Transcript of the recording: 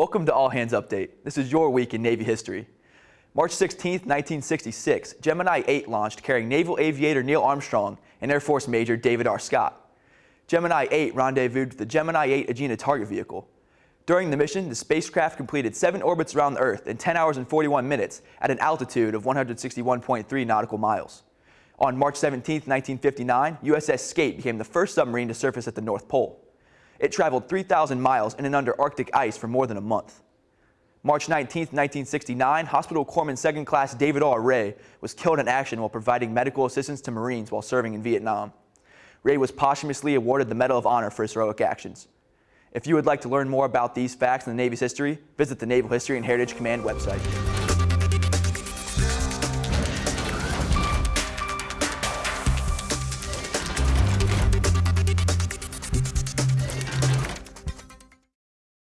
Welcome to All Hands Update. This is your week in Navy history. March 16, 1966, Gemini 8 launched carrying naval aviator Neil Armstrong and Air Force Major David R. Scott. Gemini 8 rendezvoused with the Gemini 8 Agena target vehicle. During the mission, the spacecraft completed seven orbits around the Earth in 10 hours and 41 minutes at an altitude of 161.3 nautical miles. On March 17, 1959, USS Skate became the first submarine to surface at the North Pole. It traveled 3,000 miles in and under Arctic ice for more than a month. March 19, 1969, Hospital Corpsman Second Class David R. Ray was killed in action while providing medical assistance to Marines while serving in Vietnam. Ray was posthumously awarded the Medal of Honor for his heroic actions. If you would like to learn more about these facts in the Navy's history, visit the Naval History and Heritage Command website.